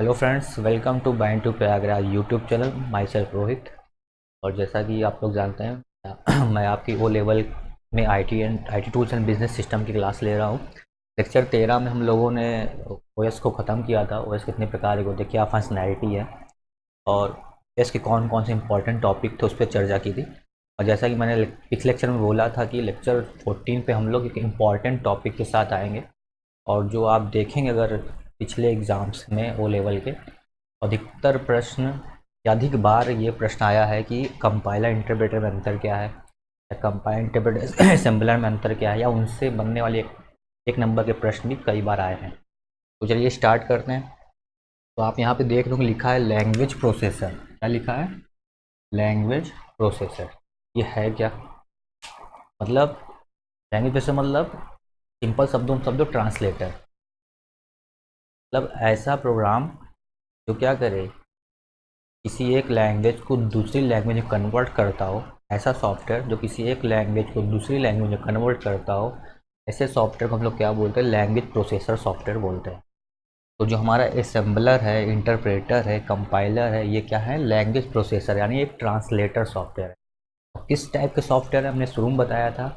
Hello friends, welcome to bind to Prayagraj YouTube channel myself Rohit. और जैसा कि आप लोग जानते हैं, मैं आपकी ओ लेवल में IT and IT tools and business system की क्लास ले रहा हूँ। लेक्चर तेरह में हम लोगों ने ओएस को ख़त्म किया था। ओएस कितने प्रकार के होते क्या फंक्शनैलिटी है, और एस के कौन कौन से इंपॉर्टेंट टॉपिक थे, उस पर चर्चा की थी। और जैसा कि मैंने पिछले लेक्चर में बोला था कि लेक्चर फोर्टीन पर हम लोग एक इंपॉर्टेंट टॉपिक के साथ आएँगे। और जो आप देखेंगे, अगर पिछले एग्ज़ाम्स में ओ लेवल के अधिकतर प्रश्न या अधिक बार ये प्रश्न आया है कि कंपाइलर इंटरप्रेटर में अंतर क्या है? या कंपाइलर इंटरप्रेटर असेंबलर में अंतर क्या है? या उनसे बनने वाले एक, एक नंबर के प्रश्न भी कई बार आए हैं। तो चलिए स्टार्ट करते हैं। तो आप यहाँ पे देख लो लिखा है लैंग्वेज प्रोसेसर क्या लिखा है? लैंग्वेज प्रोसेसर ये है क्या? मतलब लैंग्वेज प्रोसेसर मतलब सिंपल शब्दों शब्दों ट्रांसलेटर मतलब ऐसा प्रोग्राम जो क्या करे, किसी एक लैंग्वेज को दूसरी लैंग्वेज में कन्वर्ट करता हो, ऐसा सॉफ्टवेयर जो किसी एक लैंग्वेज को दूसरी लैंग्वेज में कन्वर्ट करता हो, ऐसे सॉफ्टवेयर को हम लोग क्या बोलते हैं लैंग्वेज प्रोसेसर सॉफ्टवेयर बोलते हैं। तो जो हमारा असेंबलर है इंटरप्रेटर है कंपाइलर है, ये क्या है लैंग्वेज प्रोसेसर यानी एक ट्रांसलेटर सॉफ्टवेयर है। और किस टाइप के सॉफ्टवेयर है, हमने शुरू में बताया था,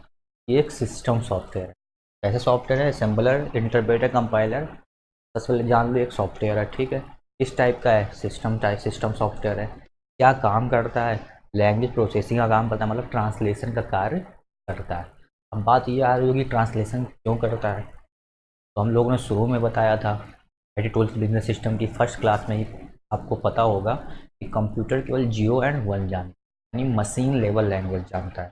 ये एक सिस्टम सॉफ्टवेयर है। ऐसे सॉफ्टवेयर है असेंबलर इंटरप्रेटर कंपाइलर सबसे पहले जान लो एक सॉफ्टवेयर है, ठीक है? किस टाइप का है सिस्टम टाइप सिस्टम सॉफ्टवेयर है। क्या काम करता है? लैंग्वेज प्रोसेसिंग का काम करता है मतलब ट्रांसलेशन का कार्य करता है। अब बात ये आ रही होगी ट्रांसलेशन क्यों करता है? तो हम लोगों ने शुरू में बताया था टूल्स बिज़नेस सिस्टम की फ़र्स्ट क्लास में ही आपको पता होगा कि कंप्यूटर केवल जियो एंड वन जानता यानी मशीन लेवल लैंग्वेज जानता है।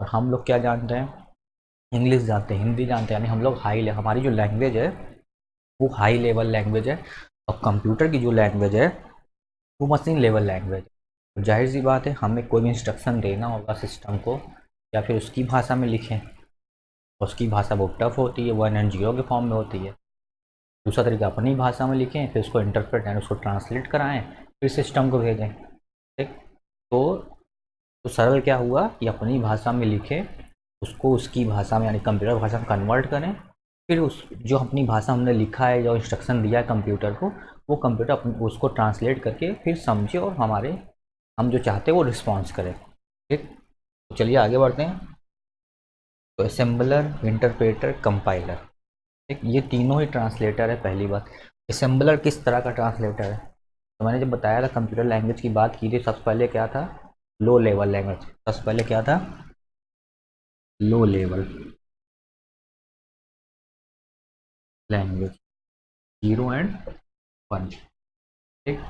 और हम लोग क्या जानते हैं? इंग्लिश जानते हैं, हिंदी जानते हैं, यानी हम लोग हाई हमारी जो लैंग्वेज है वो हाई लेवल लैंग्वेज है और कंप्यूटर की जो लैंग्वेज है, वो मशीन लेवल लैंग्वेज है। तो ज़ाहिर सी बात है, हमें कोई भी इंस्ट्रक्शन देना होगा सिस्टम को, या फिर उसकी भाषा में लिखें, उसकी भाषा बहुत टफ होती है वन एंड ज़ीरो के फॉर्म में होती है। दूसरा तरीका, अपनी भाषा में लिखें, फिर उसको इंटरप्रेट यानी उसको ट्रांसलेट कराएँ, फिर सिस्टम को भेजें, ठीक? तो तो सरल क्या हुआ कि अपनी भाषा में लिखें, उसको उसकी भाषा में, यानी कंप्यूटर भाषा में कन्वर्ट करें फिर उस, जो अपनी भाषा हमने लिखा है, जो इंस्ट्रक्शन दिया है कंप्यूटर को, वो कंप्यूटर अपन, उसको ट्रांसलेट करके फिर समझे और हमारे, हम जो चाहते हैं वो रिस्पॉन्स करें। ठीक? तो चलिए आगे बढ़ते हैं। तो असेंबलर इंटरप्रेटर कंपाइलर ठीक? ये तीनों ही ट्रांसलेटर है, पहली बात। असेंबलर किस तरह का ट्रांसलेटर है? तो मैंने जब बताया था कंप्यूटर लैंग्वेज की बात की थी, सबसे पहले क्या था? लो लेवल लैंग्वेज सबसे पहले क्या था? Low level language zero and one ठीक?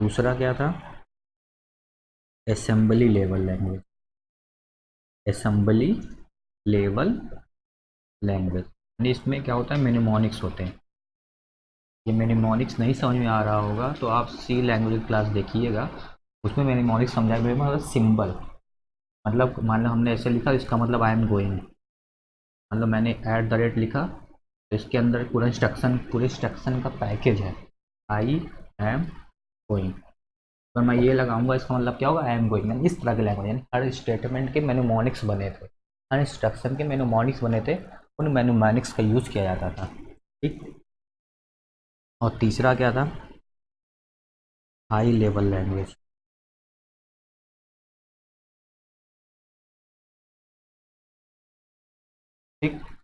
दूसरा क्या था? Assembly level language assembly level language यानी इसमें क्या होता है? मेनिमोनिक्स होते हैं. ये मेनिमोनिक्स नहीं समझ में आ रहा होगा तो आप सी लैंग्वेज क्लास देखिएगा। उसमें मेनिमोनिक्स समझाया मतलब सिंबल मतलब मान लो हमने ऐसे लिखा, इसका मतलब आई एम गोइंग मतलब मैंने एट द रेट लिखा तो इसके अंदर पूरा इंस्ट्रक्शन पूरे इंस्ट्रक्शन का पैकेज है। आई एम गोइंग अगर मैं ये लगाऊँगा, इसका मतलब क्या होगा? आई एम गोइंग इस तरह के लैंग्वेज यानी हर स्टेटमेंट के मेनोमोनिक्स बने थे। हर इंस्ट्रक्शन के मेनोमोनिक्स बने थे, उन मेनोमोनिक्स का यूज़ किया जाता था। ठीक? और तीसरा क्या था? हाई लेवल लैंग्वेज ठीक?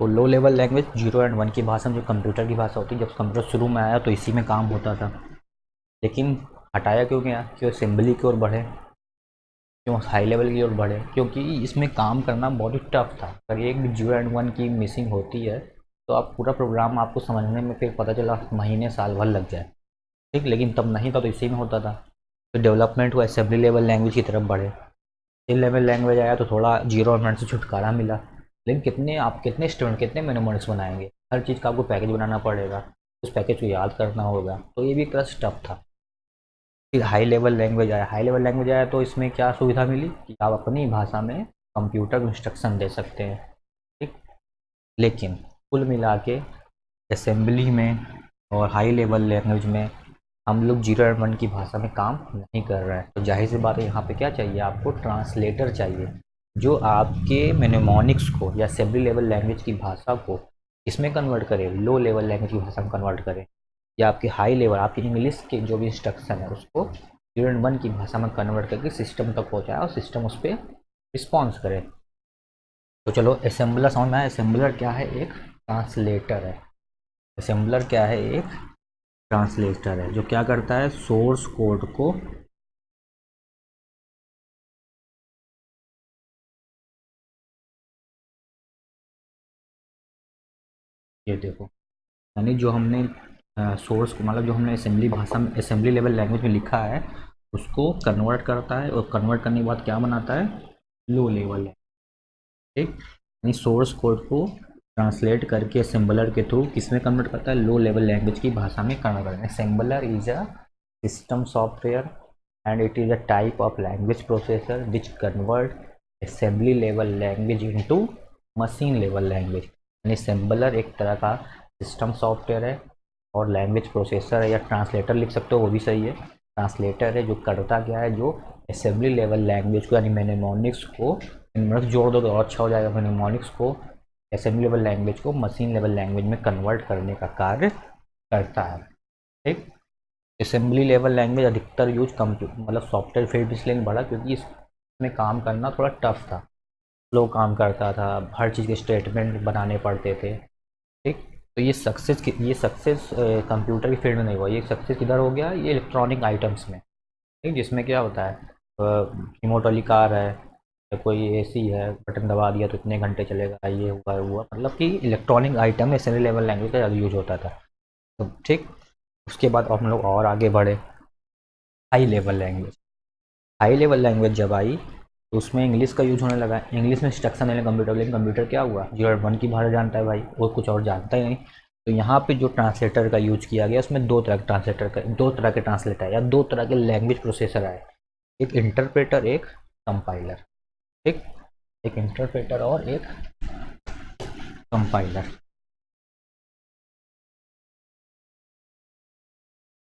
तो low level language zero and one की भाषा जो कंप्यूटर की भाषा होती है, जब कंप्यूटर शुरू में आया तो इसी में काम होता था। लेकिन हटाया क्यों गया? क्यों असेंबली की ओर बढ़े? क्यों हाई लेवल की ओर बढ़े? क्योंकि इसमें काम करना बहुत ही टफ था। अगर एक ज़ीरो एंड वन की मिसिंग होती है तो आप पूरा प्रोग्राम आपको समझने में फिर पता चला महीने, साल भर लग जाए। ठीक? लेकिन तब नहीं था तो इसी में होता था। तो डेवलपमेंट हुआ असेंबली लेवल लैंग्वेज की तरफ़ बढ़े। लेवल लैंग्वेज आया तो थोड़ा ज़ीरो वन से छुटकारा मिला। लेकिन कितने आप कितने स्टूडेंट कितने मेनोमोनिक्स बनाएँगे? हर चीज़ का आपको पैकेज बनाना पड़ेगा। उस पैकेज को याद करना होगा। तो ये भी एक तरह था। फिर हाई लेवल लैंग्वेज आया। हाई लेवल लैंग्वेज आया तो इसमें क्या सुविधा मिली? कि आप अपनी भाषा में कंप्यूटर को इंस्ट्रक्शन दे सकते हैं। ठीक? लेकिन कुल मिला के असेंबली में और हाई लेवल लैंग्वेज में हम लोग ज़ीरो एंड वन की भाषा में काम नहीं कर रहे हैं। तो ज़ाहिर सी बात है, यहाँ पे क्या चाहिए आपको? ट्रांसलेटर चाहिए। जो आपके मेनेमोनिक्स को या असेंबली लेवल लैंग्वेज की भाषा को इसमें कन्वर्ट करे लो लेवल लैंग्वेज की भाषा में कन्वर्ट करे, या आपके हाई लेवल आपकी इंग्लिश के जो भी इंस्ट्रक्शन है, उसको यूनिट वन की भाषा में कन्वर्ट करके सिस्टम तक पहुँचाए और सिस्टम उस पर रिस्पॉन्स करे। तो चलो असेंबलर समझ में आया। असेंबलर क्या है? एक ट्रांसलेटर है। असेंबलर क्या है? एक ट्रांसलेटर है, जो क्या करता है? सोर्स कोड को ये देखो। यानी जो हमने सोर्स को मतलब जो हमने असेंबली भाषा में असेंबली लेवल लैंग्वेज में लिखा है, उसको कन्वर्ट करता है और कन्वर्ट करने के बाद क्या बनाता है? लो लेवल है। ठीक? यानी सोर्स कोड को ट्रांसलेट करके असेंबलर के थ्रू किसमें कन्वर्ट करता है? लो लेवल लैंग्वेज की भाषा में कन्वर्ट करता है। Assembler is a system software and it is a type of language processor which convert assembly level language into machine level language यानी असेंबलर एक तरह का सिस्टम सॉफ्टवेयर है और लैंग्वेज प्रोसेसर है, या ट्रांसलेटर लिख सकते हो, वो भी सही है। ट्रांसलेटर है जो करता क्या है, जो असेंबली लेवल लैंग्वेज को, यानी मैनेमोनिक्स को मतलब जोड़ दो तो और अच्छा हो जाएगा मैनेमोनिक्स को असेंबली लेवल लैंग्वेज को मशीन लेवल लैंग्वेज में कन्वर्ट करने का कार्य करता है। ठीक? असेंबली लेवल लैंग्वेज अधिकतर यूज़ कंप्यूटर मतलब सॉफ्टवेयर फ़ील्ड इसलिए बढ़ा क्योंकि इसमें काम करना थोड़ा टफ था। स्लो काम करता था, हर चीज़ के स्टेटमेंट बनाने पड़ते थे। ठीक? तो ये सक्सेस ये सक्सेस कंप्यूटर की फ़ील्ड में नहीं हुआ, ये सक्सेस किधर हो गया? ये इलेक्ट्रॉनिक आइटम्स में। ठीक? जिसमें क्या होता है रिमोट वाली कार है, या कोई एसी है, बटन दबा दिया तो इतने घंटे चलेगा, ये हुआ हुआ। मतलब कि इलेक्ट्रॉनिक आइटम में असेंबली लेवल लैंग्वेज का ज़्यादा यूज़ होता था। तो ठीक? उसके बाद हम लोग और आगे बढ़े। High level language high level language जब आई उसमें इंग्लिश का यूज़ होने लगा इंग्लिश में इंस्ट्रक्शन लेने कंप्यूटर लेकिन कंप्यूटर क्या हुआ? ज़ीरो वन की भाषा जानता है भाई और कुछ और जानता ही नहीं। तो यहाँ पे जो ट्रांसलेटर का यूज़ किया गया, उसमें दो तरह के ट्रांसलेटर का, दो तरह के ट्रांसलेटर या दो तरह के लैंग्वेज प्रोसेसर आए। एक इंटरप्रेटर एक कंपाइलर ठीक? एक इंटरप्रेटर और एक कंपाइलर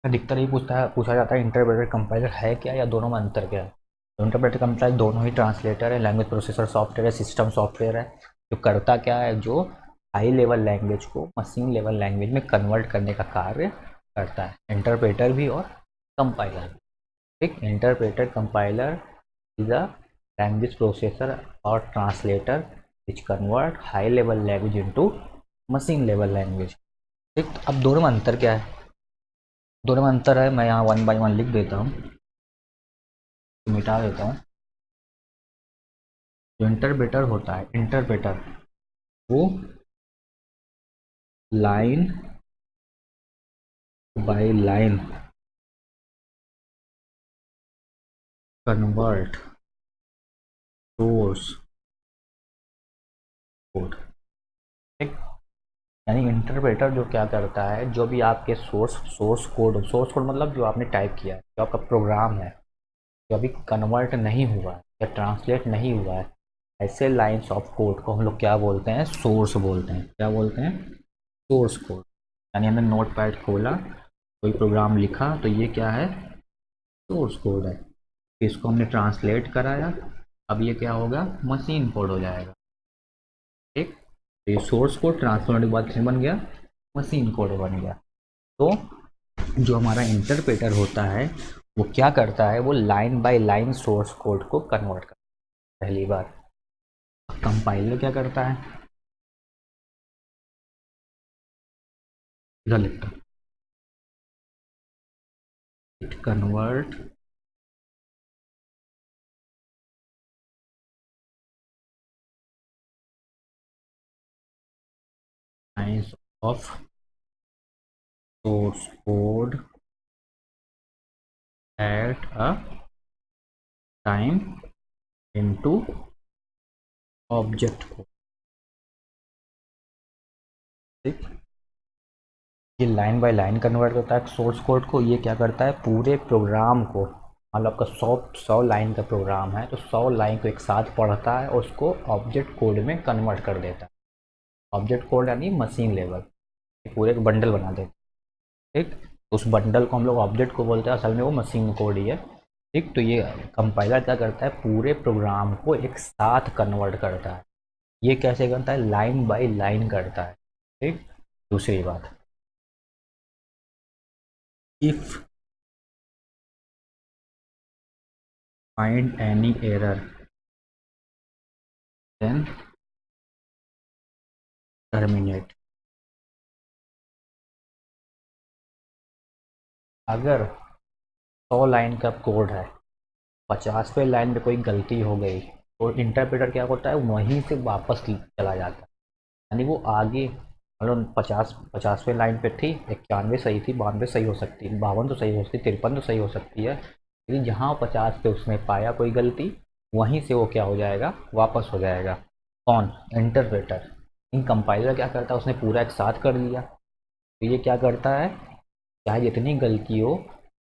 अधिकतर ही पूछता है, पूछा जाता है इंटरप्रेटर कंपाइलर है क्या, या दोनों में अंतर क्या है? इंटरप्रेटर कंपाइलर दोनों ही ट्रांसलेटर है लैंग्वेज प्रोसेसर सॉफ्टवेयर है सिस्टम सॉफ्टवेयर है, जो करता क्या है, जो हाई लेवल लैंग्वेज को मशीन लेवल लैंग्वेज में कन्वर्ट करने का कार्य करता है। इंटरप्रेटर भी और कंपाइलर ठीक? Interpreter compiler is a language processor और translator which convert high level language into machine level language ठीक? अब दोनों में अंतर क्या है? दोनों में अंतर है, मैं यहाँ वन बाई वन लिख देता हूँ। मिटा देता हूँ। जो इंटरप्रेटर होता है इंटरप्रेटर वो line by line convert source code ठीक? यानी इंटरप्रेटर जो क्या करता है, जो भी आपके source source code source code मतलब जो आपने टाइप किया है, जो आपका प्रोग्राम है। जो अभी कन्वर्ट नहीं हुआ है या ट्रांसलेट नहीं हुआ है, ऐसे लाइंस ऑफ़ कोड को हम लोग क्या बोलते हैं? सोर्स बोलते हैं। क्या बोलते हैं? सोर्स कोड यानी हमने नोट पैड खोला, कोई प्रोग्राम लिखा तो ये क्या है? सोर्स कोड है। इसको हमने ट्रांसलेट कराया, अब ये क्या होगा? मशीन कोड हो जाएगा। ठीक? तो ये सोर्स कोड ट्रांसफ़र होने के बाद फिर बन गया? मशीन कोड बन गया। तो जो हमारा इंटरप्रेटर होता है वो क्या करता है, वो line by line source code को कन्वर्ट करता है। पहली बार कंपाइलर क्या करता है? लिखता it convert of source code at a time into object ठीक? ये लाइन बाय लाइन कन्वर्ट करता है सोर्स कोड को ये क्या करता है? पूरे प्रोग्राम को मतलब आपका सौ सौ लाइन का प्रोग्राम है तो सौ लाइन को एक साथ पढ़ता है और उसको ऑब्जेक्ट कोड में कन्वर्ट कर देता है। ऑब्जेक्ट कोड यानी मशीन लेवल पूरे एक बंडल बना देता है। ठीक? उस बंडल को हम लोग ऑब्जेक्ट को बोलते हैं, असल में वो मशीन कोड ही है। ठीक तो ये कंपाइलर क्या करता है? पूरे प्रोग्राम को एक साथ कन्वर्ट करता है। ये कैसे करता है? लाइन बाय लाइन करता है। ठीक, दूसरी बात। If find any error, then terminate अगर सौ लाइन का कोड है पचासवें लाइन में कोई गलती हो गई तो इंटरप्रेटर क्या होता है, वहीं से वापस चला जाता है। यानी वो आगे मतलब पचास पचासवें लाइन पे थी, इक्यानवे सही थी, बानवे सही हो सकती है बावन तो सही हो सकती है तिरपन तो सही हो सकती है, लेकिन जहाँ पचास पे उसने पाया कोई गलती, वहीं से वो क्या हो जाएगा, वापस हो जाएगा। कौन? इंटरप्रेटर इन कंपाइलर क्या करता है? उसने पूरा एक साथ कर दिया। तो ये क्या करता है चाहे जितनी गलती हो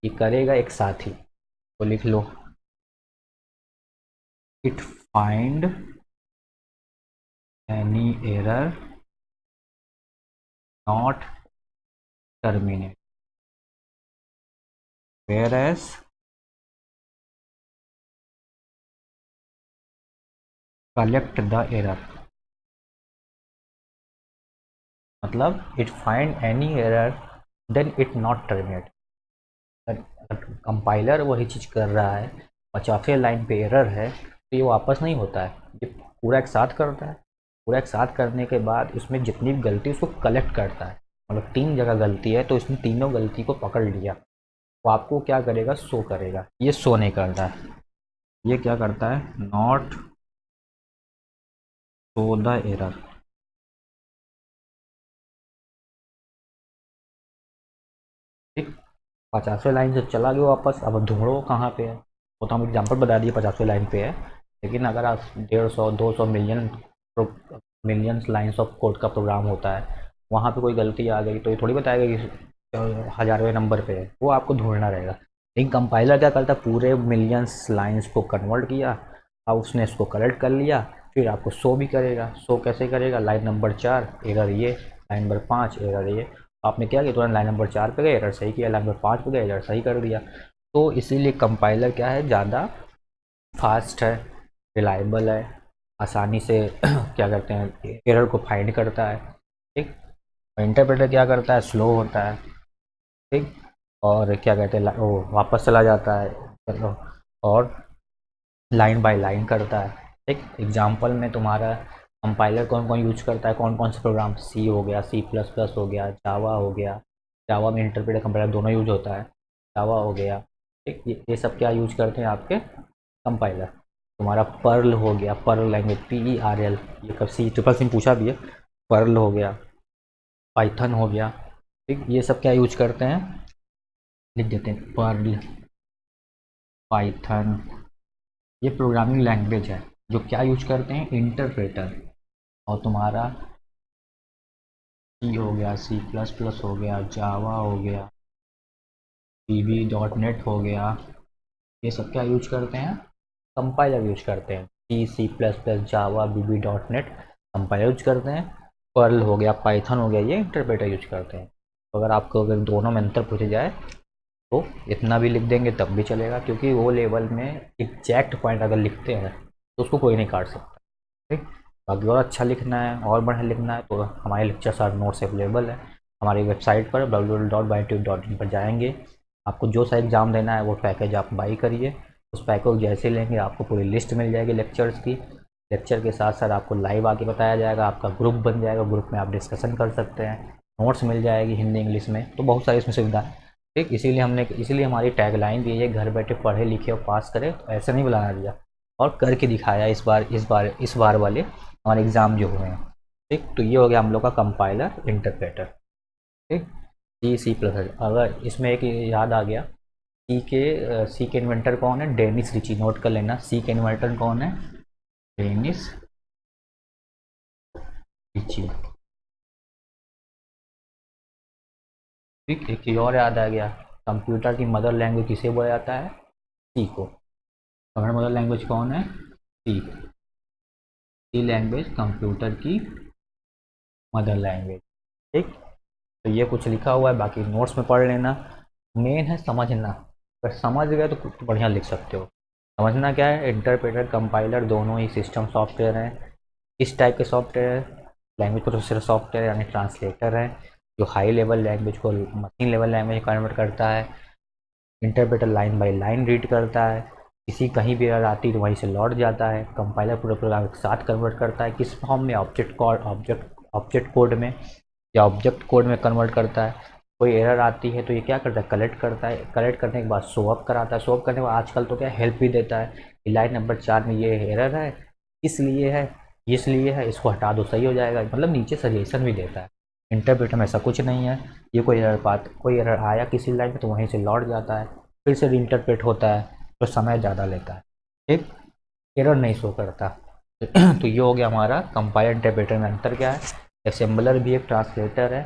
ये करेगा एक साथ। तो लिख लो। It find any error not terminate. Whereas collect the error. मतलब it find any error then it not terminate. Compiler वही चीज़ कर रहा है पचासवें लाइन पे एरर है तो ये वापस नहीं होता है। ये पूरा एक साथ करता है। पूरा एक साथ करने के बाद इसमें जितनी भी गलती उसको कलेक्ट करता है। मतलब तीन जगह गलती है तो इसने तीनों गलती को पकड़ लिया। वो आपको क्या करेगा? शो करेगा। ये शो नहीं करता है। ये क्या करता है? नॉट शो द एरर पचासवें लाइन से चला गया वापस। अब ढूंढो कहाँ पे है। वो तो हम एग्ज़ाम्पल बता दिए, पचासवें लाइन पे है। लेकिन अगर आप डेढ़ सौ, दो सौ million millions lines of code का प्रोग्राम होता है, वहाँ पे कोई गलती आ गई तो ये थोड़ी बताएगा कि हज़ारवें नंबर पे है। वो आपको ढूंढना रहेगा। लेकिन कंपाइलर क्या करता पूरे मिलियंस लाइन्स को कन्वर्ट किया, अब उसने इसको कलेक्ट कर लिया, फिर आपको शो भी करेगा। शो कैसे करेगा? लाइन नंबर चार एरर ये। लाइन नंबर पाँच एरर ये। आपने क्या किया? तुरंत लाइन नंबर चार पे गए एरर सही किया लाइन नंबर पाँच पे गए एरर सही कर दिया। तो इसीलिए कंपाइलर क्या है? ज़्यादा फास्ट है रिलायबल है, आसानी से क्या करते हैं एरर को फाइंड करता है, ठीक? इंटरप्रेटर क्या करता है? स्लो होता है, ठीक? और क्या कहते हैं वो वापस चला जाता है और लाइन बाय लाइन करता है, ठीक? एग्जांपल में तुम्हारा कंपाइलर कौन कौन यूज़ करता है कौन कौन से प्रोग्राम सी हो गया सी प्लस प्लस हो गया जावा हो गया जावा में इंटरप्रेटर कंपाइलर दोनों यूज़ होता है जावा हो गया ठीक? ये, ये सब क्या यूज़ करते हैं आपके? कंपाइलर तुम्हारा पर्ल हो गया Perl language P E R L ये कब सी ट्रिपल सिम पूछा भी है। पर्ल हो गया पाइथन हो गया ठीक? ये सब क्या यूज़ करते हैं? लिख देते हैं पर्ल पाइथन ये प्रोग्रामिंग लैंग्वेज है जो क्या यूज़ करते हैं? इंटरप्रेटर और तुम्हारा सी हो गया सी प्लस प्लस हो गया जावा हो गया बी डॉट नेट हो गया। ये सब क्या यूज़ करते हैं? कंपाइलर यूज़ करते हैं। C C plus plus Java B dot net compiler use करते हैं। पर्ल हो गया पाइथन हो गया, ये इंटरप्रेटर यूज़ करते हैं। तो अगर आपको अगर दोनों में अंतर पूछे जाए तो इतना भी लिख देंगे तब भी चलेगा, क्योंकि वो लेवल में एग्जैक्ट पॉइंट अगर लिखते हैं तो उसको कोई नहीं काट सकता। ठीक? बाकी और अच्छा लिखना है, और बढ़िया लिखना है तो हमारे लेक्चर सारे नोट्स अवेलेबल है। हमारी वेबसाइट पर डब्ल्यू पर जाएँगे। आपको जो सा एग्ज़ाम देना है, वो पैकेज आप बाई करिए। उस पैकेज जैसे लेंगे, आपको पूरी लिस्ट मिल जाएगी लेक्चर्स की। लेक्चर के साथ साथ आपको लाइव आके बताया जाएगा, आपका ग्रुप बन जाएगा ग्रुप में आप डिस्कशन कर सकते हैं। नोट्स मिल जाएगी हिंदी इंग्लिश में तो बहुत सारी इसमें सुविधा है। ठीक, इसीलिए हमने, इसीलिए हमारी टैगलाइन दी है, घर बैठे पढ़े लिखे और पास करें। तो ऐसे नहीं बुलाना दिया। और करके दिखाया इस बार इस बार इस बार वाले हमारे एग्ज़ाम जो हुए हैं। ठीक? तो ये हो गया हम लोग का कंपाइलर इंटरप्रेटर ठीक? सी सी प्लस अगर इसमें एक याद आ गया सी के सी के इन्वेंटर कौन है? डेनिस रिची नोट कर लेना सी के इन्वेंटर कौन है? डेनिस रिची ठीक? एक और याद आ गया। कंप्यूटर की मदर लैंग्वेज किसे बोला जाता है? सी को। हमारा मदर लैंग्वेज कौन है? सी। सी लैंग्वेज कंप्यूटर की मदर लैंग्वेज। ठीक? तो ये कुछ लिखा हुआ है, बाकी नोट्स में पढ़ लेना। मेन है समझना। अगर समझ गए तो कुछ बढ़िया लिख सकते हो। समझना क्या है? इंटरप्रेटर, कंपाइलर दोनों ही सिस्टम सॉफ्टवेयर हैं। इस टाइप के सॉफ्टवेयर है। लैंग्वेज प्रोसेसर सॉफ्टवेयर यानी ट्रांसलेटर है, जो हाई लेवल लैंग्वेज को, मशीन लेवल लैंग्वेज कन्वर्ट करता है। Interpreter line by line read करता है। किसी कहीं भी एरर आती है तो वहीं से लौट जाता है। कंपाइलर पूरा प्रोग्राम एक साथ कन्वर्ट करता है। किस फॉर्म में? Object code object object code में। या ऑब्जेक्ट कोड में कन्वर्ट करता है। कोई एरर आती है तो ये क्या करता है? कलेक्ट करता है। कलेक्ट करने के बाद सोअप कराता है। सोअप करने के बाद आजकल तो क्या हेल्प भी देता है। लाइन नंबर चार में ये एरर है। इसलिए है इसलिए है, इसको हटा दो, सही हो जाएगा। मतलब नीचे सजेशन भी देता है। इंटरप्रेटर में ऐसा कुछ नहीं है। ये कोई एरर बात, कोई एरर आया किसी लाइन में तो वहीं से लौट जाता है। फिर से इंटरप्रेट होता है। तो समय ज़्यादा लेता है। ठीक? एरर नहीं शो करता। तो ये हो गया हमारा कंपाइलर इंटरप्रेटर में अंतर क्या है? असेंबलर भी एक ट्रांसलेटर है,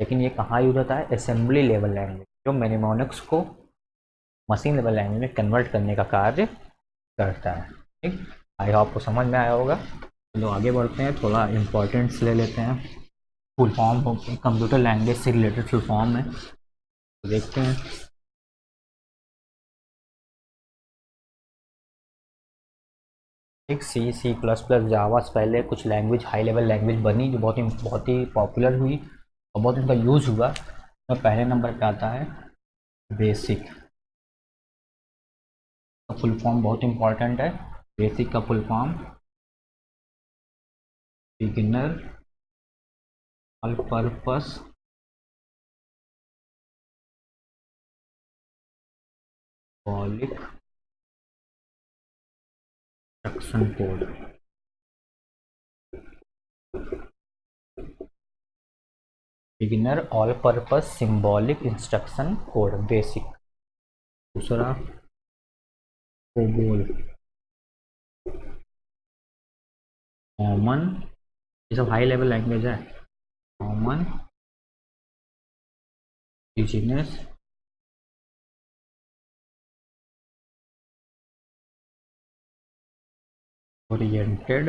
लेकिन ये कहाँ यूज़ होता है? असेंबली लेवल लैंग्वेज जो मेनिमोनिक्स को मशीन लेवल लैंग्वेज में कन्वर्ट करने का कार्य करता है। ठीक? आई होप को समझ में आया होगा। चलो आगे बढ़ते हैं, थोड़ा इम्पोर्टेंट्स ले लेते हैं। फुल फॉर्म कंप्यूटर लैंग्वेज से रिलेटेड फुल फॉर्म है। तो देखते हैं। एक सी सी प्लस प्लस जावा से पहले कुछ लैंग्वेज हाई लेवल लैंग्वेज बनी, जो बहुत ही बहुत ही पॉपुलर हुई और बहुत उनका यूज़ हुआ। तो पहले नंबर पे आता है? बेसिक का फुल फॉर्म बहुत इंपॉर्टेंट है। बेसिक का full form beginner all purpose symbolic instruction code beginner all purpose symbolic instruction code basic दूसरा कोबोल कॉमन ये सब हाई लेवल लैंग्वेज है. Common business oriented.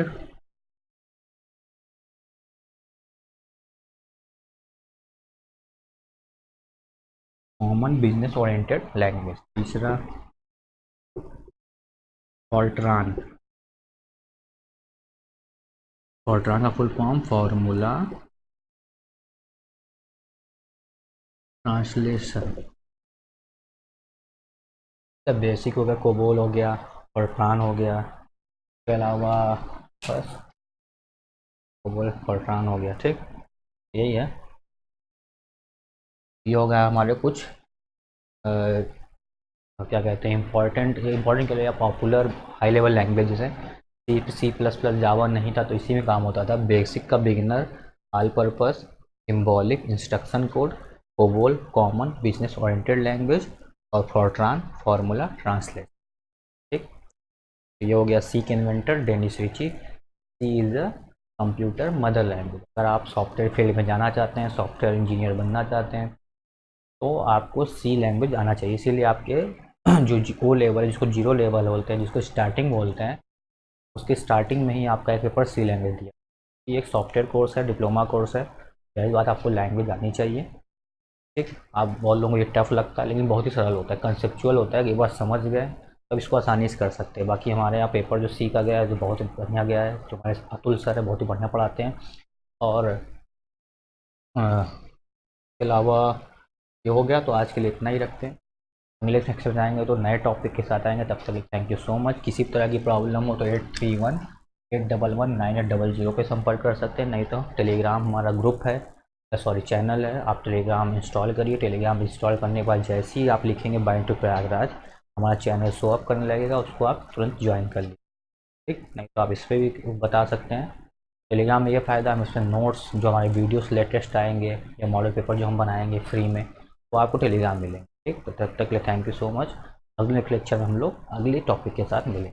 Common business oriented language तीसरा FORTRAN FORTRAN का full form formula translation basic हो गया COBOL हो गया फॉल्ट्रान हो गया के अलावा बस। कोबोल फॉल्ट्रान हो गया ठीक? यही है। ये हो गया हमारे कुछ आ, क्या कहते हैं इम्पोर्टेंट इम्पोर्टेंट के लिए पॉपुलर हाई लेवल लैंग्वेजेस हैं सी सी प्लस प्लस जावा नहीं था तो इसी में काम होता था। बेसिक का beginner all purpose symbolic instruction code COBOL common business oriented language और फॉर्ट्रान फार्मूला ट्रांसलेट ये हो गया सी के inventor Dennis Ritchie C is a computer mother language अगर आप सॉफ्टवेयर फ़ील्ड में जाना चाहते हैं सॉफ्टवेयर इंजीनियर बनना चाहते हैं तो आपको सी लैंग्वेज आना चाहिए। इसीलिए आपके जो ओ लेवल जिसको ज़ीरो लेवल बोलते हैं, जिसको स्टार्टिंग बोलते हैं, उसके स्टार्टिंग में ही आपका एक पेपर सी लैंग्वेज दिया। ये एक सॉफ्टवेयर कोर्स है डिप्लोमा कोर्स है। पहली बात आपको लैंग्वेज आनी चाहिए। ठीक, आप बहुत लोगों को ये टफ लगता है, लेकिन बहुत ही सरल होता है कंसेप्चुअल होता है कि एक बार समझ गए तब इसको आसानी से कर सकते हैं। बाकी हमारे यहाँ पेपर जो सीखा गया है, जो बहुत बढ़िया गया है, जो हमारे अतुल सर है, बहुत ही बढ़िया पढ़ाते हैं। और इसके अलावा ये हो गया तो आज के लिए इतना ही रखते हैं। अगले सेक्शन में आएँगे तो नए टॉपिक के साथ आएँगे। तब तक थैंक यू सो मच किसी भी तरह की प्रॉब्लम हो तो eight three one eight double one nine eight double zero पर संपर्क कर सकते हैं। नहीं तो टेलीग्राम हमारा ग्रुप है सॉरी चैनल है। आप टेलीग्राम इंस्टॉल करिए। टेलीग्राम इंस्टॉल करने के बाद जैसे ही आप लिखेंगे बाइंड टू प्रयागराज हमारा चैनल शो अप करने लगेगा, उसको आप तुरंत ज्वाइन कर लीजिए। ठीक? नहीं तो आप इस पर भी बता सकते हैं। टेलीग्राम में ये फ़ायदा हम इसमें नोट्स जो हमारे वीडियोस लेटेस्ट आएँगे, या मॉडल पेपर जो हम बनाएँगे फ्री में, वो आपको टेलीग्राम मिलेंगे। ठीक? तो तब तक के लिए थैंक यू सो मच अगले लेक्चर में हम लोग अगले टॉपिक के साथ मिलेंगे।